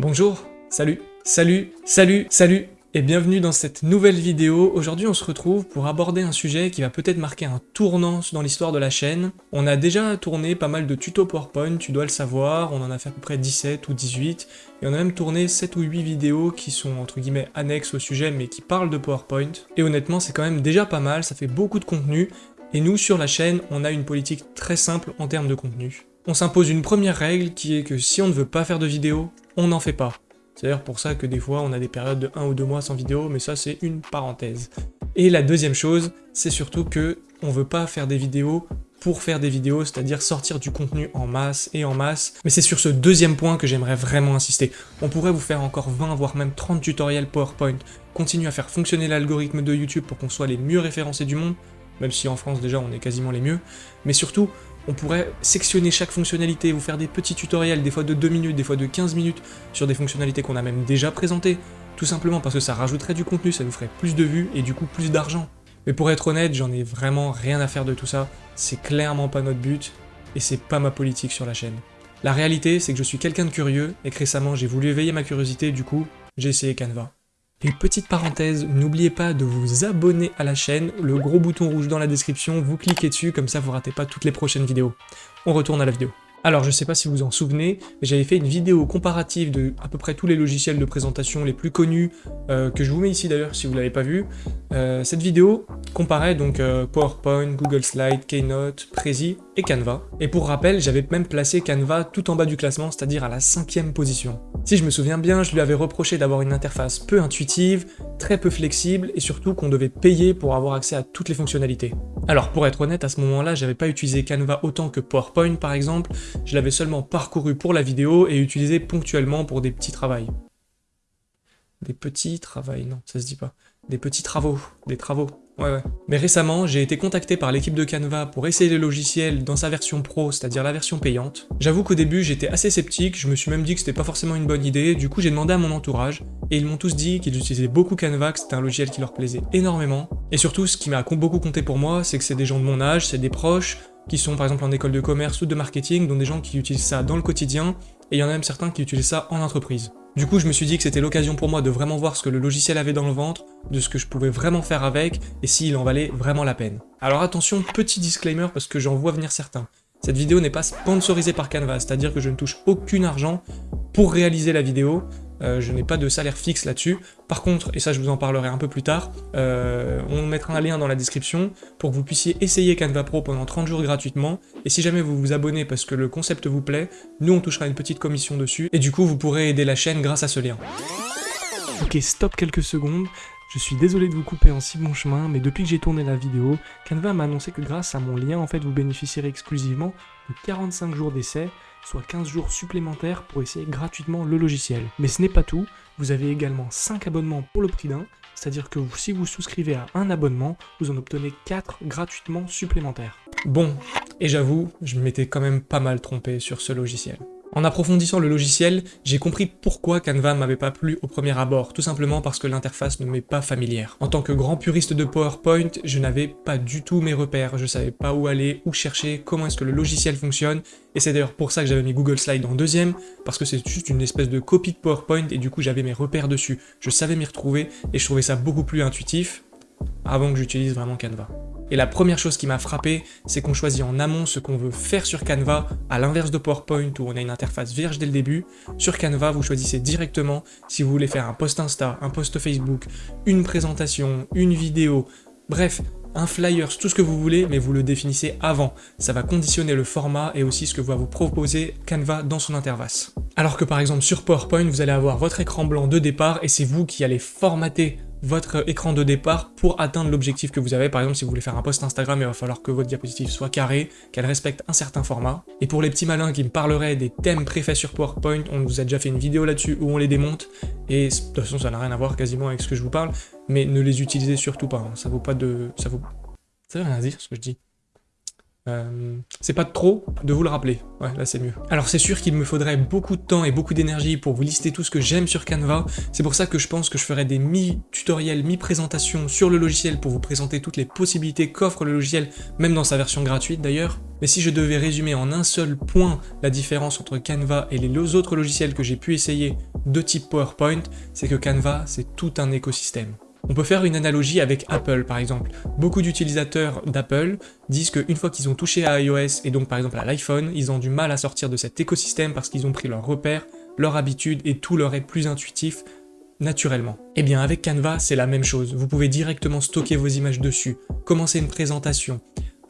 Bonjour, salut, salut, salut, salut et bienvenue dans cette nouvelle vidéo. Aujourd'hui on se retrouve pour aborder un sujet qui va peut-être marquer un tournant dans l'histoire de la chaîne. On a déjà tourné pas mal de tutos PowerPoint, tu dois le savoir, on en a fait à peu près 17 ou 18, et on a même tourné 7 ou 8 vidéos qui sont entre guillemets annexes au sujet mais qui parlent de PowerPoint. Et honnêtement c'est quand même déjà pas mal, ça fait beaucoup de contenu, et nous sur la chaîne on a une politique très simple en termes de contenu. On s'impose une première règle qui est que si on ne veut pas faire de vidéo, on n'en fait pas. C'est d'ailleurs pour ça que des fois on a des périodes de 1 ou 2 mois sans vidéo, mais ça c'est une parenthèse. Et la deuxième chose, c'est surtout que on veut pas faire des vidéos pour faire des vidéos, c'est-à-dire sortir du contenu en masse et en masse. Mais c'est sur ce deuxième point que j'aimerais vraiment insister. On pourrait vous faire encore 20, voire même 30 tutoriels PowerPoint, continuer à faire fonctionner l'algorithme de YouTube pour qu'on soit les mieux référencés du monde, même si en France déjà on est quasiment les mieux, mais surtout on pourrait sectionner chaque fonctionnalité, vous faire des petits tutoriels, des fois de 2 minutes, des fois de 15 minutes, sur des fonctionnalités qu'on a même déjà présentées, tout simplement parce que ça rajouterait du contenu, ça nous ferait plus de vues et du coup plus d'argent. Mais pour être honnête, j'en ai vraiment rien à faire de tout ça, c'est clairement pas notre but, et c'est pas ma politique sur la chaîne. La réalité, c'est que je suis quelqu'un de curieux, et que récemment j'ai voulu éveiller ma curiosité, du coup, j'ai essayé Canva. Et petite parenthèse, n'oubliez pas de vous abonner à la chaîne, le gros bouton rouge dans la description, vous cliquez dessus, comme ça vous ratez pas toutes les prochaines vidéos. On retourne à la vidéo. Alors je sais pas si vous en souvenez, mais j'avais fait une vidéo comparative de à peu près tous les logiciels de présentation les plus connus, euh, que je vous mets ici d'ailleurs si vous l'avez pas vu. Euh, cette vidéo comparait donc euh, PowerPoint, Google Slide, Keynote, Prezi et Canva. Et pour rappel, j'avais même placé Canva tout en bas du classement, c'est-à-dire à la cinquième position. Si je me souviens bien, je lui avais reproché d'avoir une interface peu intuitive, très peu flexible, et surtout qu'on devait payer pour avoir accès à toutes les fonctionnalités. Alors pour être honnête, à ce moment-là, j'avais pas utilisé Canva autant que PowerPoint par exemple, je l'avais seulement parcouru pour la vidéo et utilisé ponctuellement pour des petits travaux. Des petits travaux, non, ça se dit pas. Des petits travaux, des travaux. Ouais, ouais. Mais récemment, j'ai été contacté par l'équipe de Canva pour essayer le logiciel dans sa version pro, c'est-à-dire la version payante. J'avoue qu'au début, j'étais assez sceptique, je me suis même dit que c'était pas forcément une bonne idée, du coup j'ai demandé à mon entourage, et ils m'ont tous dit qu'ils utilisaient beaucoup Canva, que c'était un logiciel qui leur plaisait énormément. Et surtout, ce qui m'a beaucoup compté pour moi, c'est que c'est des gens de mon âge, c'est des proches, qui sont par exemple en école de commerce ou de marketing, dont des gens qui utilisent ça dans le quotidien, et il y en a même certains qui utilisent ça en entreprise. Du coup, je me suis dit que c'était l'occasion pour moi de vraiment voir ce que le logiciel avait dans le ventre, de ce que je pouvais vraiment faire avec, et s'il en valait vraiment la peine. Alors attention, petit disclaimer parce que j'en vois venir certains. Cette vidéo n'est pas sponsorisée par Canva, c'est-à-dire que je ne touche aucun argent pour réaliser la vidéo, euh, je n'ai pas de salaire fixe là-dessus. Par contre, et ça je vous en parlerai un peu plus tard, euh, on mettra un lien dans la description pour que vous puissiez essayer Canva Pro pendant 30 jours gratuitement, et si jamais vous vous abonnez parce que le concept vous plaît, nous on touchera une petite commission dessus, et du coup vous pourrez aider la chaîne grâce à ce lien. Ok, stop quelques secondes, je suis désolé de vous couper en si bon chemin, mais depuis que j'ai tourné la vidéo, Canva m'a annoncé que grâce à mon lien, en fait, vous bénéficierez exclusivement de 45 jours d'essai, soit 15 jours supplémentaires pour essayer gratuitement le logiciel. Mais ce n'est pas tout, vous avez également 5 abonnements pour le prix d'un, c'est-à-dire que si vous souscrivez à un abonnement, vous en obtenez 4 gratuitement supplémentaires. Bon, et j'avoue, je m'étais quand même pas mal trompé sur ce logiciel. En approfondissant le logiciel, j'ai compris pourquoi Canva m'avait pas plu au premier abord, tout simplement parce que l'interface ne m'est pas familière. En tant que grand puriste de PowerPoint, je n'avais pas du tout mes repères, je savais pas où aller, où chercher, comment est-ce que le logiciel fonctionne, et c'est d'ailleurs pour ça que j'avais mis Google Slide en deuxième, parce que c'est juste une espèce de copie de PowerPoint, et du coup j'avais mes repères dessus, je savais m'y retrouver, et je trouvais ça beaucoup plus intuitif, avant que j'utilise vraiment Canva. Et la première chose qui m'a frappé, c'est qu'on choisit en amont ce qu'on veut faire sur Canva, à l'inverse de PowerPoint où on a une interface vierge dès le début. Sur Canva, vous choisissez directement si vous voulez faire un post Insta, un post Facebook, une présentation, une vidéo, bref, un flyer, tout ce que vous voulez, mais vous le définissez avant. Ça va conditionner le format et aussi ce que va vous proposer Canva dans son interface. Alors que par exemple sur PowerPoint, vous allez avoir votre écran blanc de départ et c'est vous qui allez formater votre écran de départ pour atteindre l'objectif que vous avez. Par exemple, si vous voulez faire un post Instagram, il va falloir que votre diapositive soit carrée, qu'elle respecte un certain format. Et pour les petits malins qui me parleraient des thèmes préfaits sur PowerPoint, on vous a déjà fait une vidéo là-dessus où on les démonte, et de toute façon ça n'a rien à voir quasiment avec ce que je vous parle, mais ne les utilisez surtout pas, hein. ça vaut pas de... ça vaut... ça veut rien dire ce que je dis. Euh, c'est pas trop de vous le rappeler. Ouais, là c'est mieux. Alors c'est sûr qu'il me faudrait beaucoup de temps et beaucoup d'énergie pour vous lister tout ce que j'aime sur Canva. C'est pour ça que je pense que je ferai des mi-tutoriels, mi-présentations sur le logiciel pour vous présenter toutes les possibilités qu'offre le logiciel, même dans sa version gratuite d'ailleurs. Mais si je devais résumer en un seul point la différence entre Canva et les autres logiciels que j'ai pu essayer de type PowerPoint, c'est que Canva, c'est tout un écosystème. On peut faire une analogie avec Apple par exemple. Beaucoup d'utilisateurs d'Apple disent qu'une fois qu'ils ont touché à iOS et donc par exemple à l'iPhone, ils ont du mal à sortir de cet écosystème parce qu'ils ont pris leurs repères, leur habitude et tout leur est plus intuitif naturellement. Eh bien avec Canva, c'est la même chose. Vous pouvez directement stocker vos images dessus, commencer une présentation,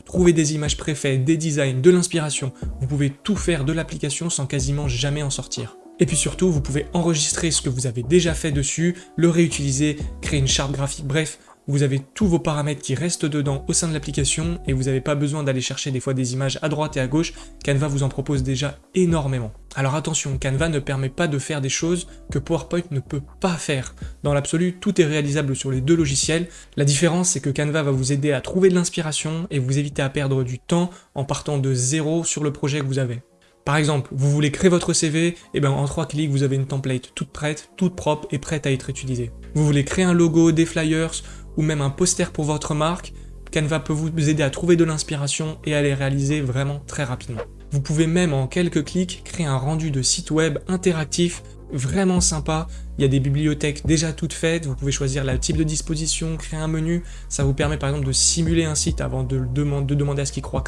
trouver des images préfaites, des designs, de l'inspiration. Vous pouvez tout faire de l'application sans quasiment jamais en sortir. Et puis surtout, vous pouvez enregistrer ce que vous avez déjà fait dessus, le réutiliser, créer une charte graphique, bref, vous avez tous vos paramètres qui restent dedans au sein de l'application et vous n'avez pas besoin d'aller chercher des fois des images à droite et à gauche, Canva vous en propose déjà énormément. Alors attention, Canva ne permet pas de faire des choses que PowerPoint ne peut pas faire. Dans l'absolu, tout est réalisable sur les deux logiciels. La différence, c'est que Canva va vous aider à trouver de l'inspiration et vous éviter à perdre du temps en partant de zéro sur le projet que vous avez. Par exemple, vous voulez créer votre CV, et eh bien en trois clics, vous avez une template toute prête, toute propre et prête à être utilisée. Vous voulez créer un logo, des flyers, ou même un poster pour votre marque, Canva peut vous aider à trouver de l'inspiration et à les réaliser vraiment très rapidement. Vous pouvez même en quelques clics créer un rendu de site web interactif vraiment sympa. Il y a des bibliothèques déjà toutes faites, vous pouvez choisir le type de disposition, créer un menu. Ça vous permet par exemple de simuler un site avant de, demander à ce qu'il croit,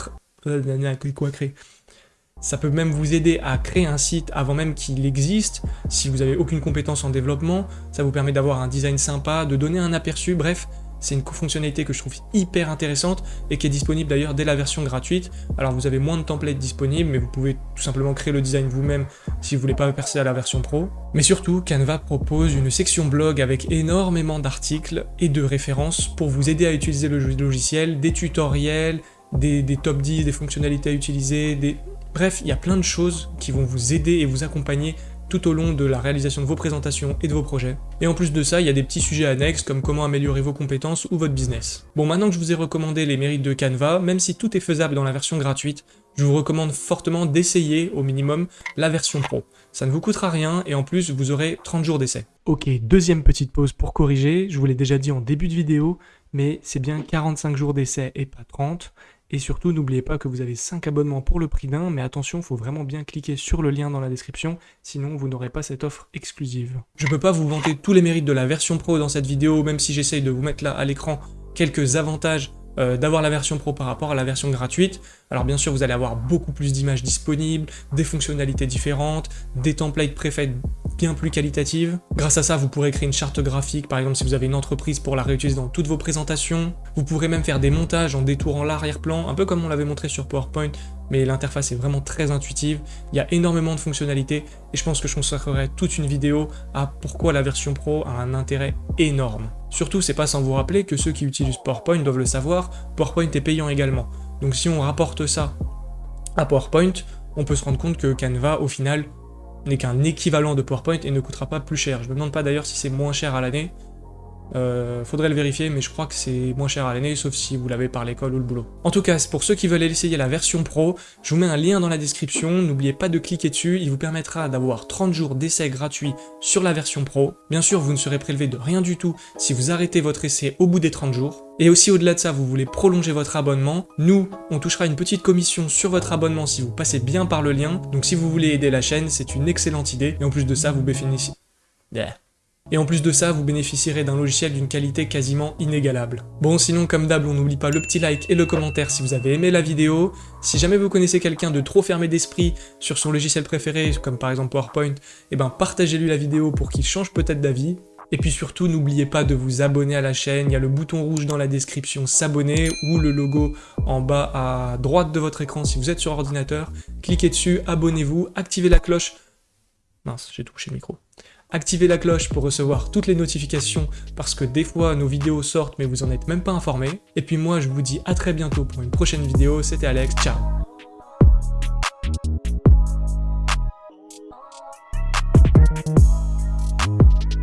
créer. Ça peut même vous aider à créer un site avant même qu'il existe, si vous n'avez aucune compétence en développement, ça vous permet d'avoir un design sympa, de donner un aperçu, bref, c'est une fonctionnalité que je trouve hyper intéressante et qui est disponible d'ailleurs dès la version gratuite. Alors vous avez moins de templates disponibles, mais vous pouvez tout simplement créer le design vous-même si vous voulez pas passer à la version pro. Mais surtout, Canva propose une section blog avec énormément d'articles et de références pour vous aider à utiliser le logiciel, des tutoriels, des, des top 10, des fonctionnalités à utiliser, des, Bref, il y a plein de choses qui vont vous aider et vous accompagner tout au long de la réalisation de vos présentations et de vos projets. Et en plus de ça, il y a des petits sujets annexes comme comment améliorer vos compétences ou votre business. Bon, maintenant que je vous ai recommandé les mérites de Canva, même si tout est faisable dans la version gratuite, je vous recommande fortement d'essayer au minimum la version pro. Ça ne vous coûtera rien et en plus vous aurez 30 jours d'essai. Ok, deuxième petite pause pour corriger, je vous l'ai déjà dit en début de vidéo, mais c'est bien 45 jours d'essai et pas 30. Et surtout, n'oubliez pas que vous avez 5 abonnements pour le prix d'un, mais attention, il faut vraiment bien cliquer sur le lien dans la description, sinon vous n'aurez pas cette offre exclusive. Je ne peux pas vous vanter tous les mérites de la version pro dans cette vidéo, même si j'essaye de vous mettre là à l'écran quelques avantages euh, d'avoir la version pro par rapport à la version gratuite. Alors bien sûr, vous allez avoir beaucoup plus d'images disponibles, des fonctionnalités différentes, des templates préfets bien plus qualitatives. Grâce à ça, vous pourrez créer une charte graphique, par exemple si vous avez une entreprise pour la réutiliser dans toutes vos présentations. Vous pourrez même faire des montages en détourant l'arrière-plan, un peu comme on l'avait montré sur PowerPoint, mais l'interface est vraiment très intuitive. Il y a énormément de fonctionnalités et je pense que je consacrerai toute une vidéo à pourquoi la version Pro a un intérêt énorme. Surtout, c'est pas sans vous rappeler que ceux qui utilisent PowerPoint doivent le savoir, PowerPoint est payant également. Donc si on rapporte ça à PowerPoint, on peut se rendre compte que Canva, au final, n'est qu'un équivalent de PowerPoint et ne coûtera pas plus cher. Je me demande pas d'ailleurs si c'est moins cher à l'année. Euh, faudrait le vérifier, mais je crois que c'est moins cher à l'année, sauf si vous l'avez par l'école ou le boulot. En tout cas, pour ceux qui veulent essayer la version pro, je vous mets un lien dans la description, n'oubliez pas de cliquer dessus, il vous permettra d'avoir 30 jours d'essai gratuit sur la version pro. Bien sûr, vous ne serez prélevé de rien du tout si vous arrêtez votre essai au bout des 30 jours. Et aussi au-delà de ça, vous voulez prolonger votre abonnement, nous, on touchera une petite commission sur votre abonnement si vous passez bien par le lien, donc si vous voulez aider la chaîne, c'est une excellente idée, et en plus de ça, vous bénéficiez... Et en plus de ça, vous bénéficierez d'un logiciel d'une qualité quasiment inégalable. Bon, sinon, comme d'hab, on n'oublie pas le petit like et le commentaire si vous avez aimé la vidéo. Si jamais vous connaissez quelqu'un de trop fermé d'esprit sur son logiciel préféré, comme par exemple PowerPoint, eh ben partagez-lui la vidéo pour qu'il change peut-être d'avis. Et puis surtout, n'oubliez pas de vous abonner à la chaîne, il y a le bouton rouge dans la description s'abonner ou le logo en bas à droite de votre écran si vous êtes sur ordinateur. Cliquez dessus, abonnez-vous, activez la cloche. Mince, j'ai touché le micro. Activez la cloche pour recevoir toutes les notifications parce que des fois nos vidéos sortent mais vous en êtes même pas informé. Et puis moi je vous dis à très bientôt pour une prochaine vidéo, c'était Alex, ciao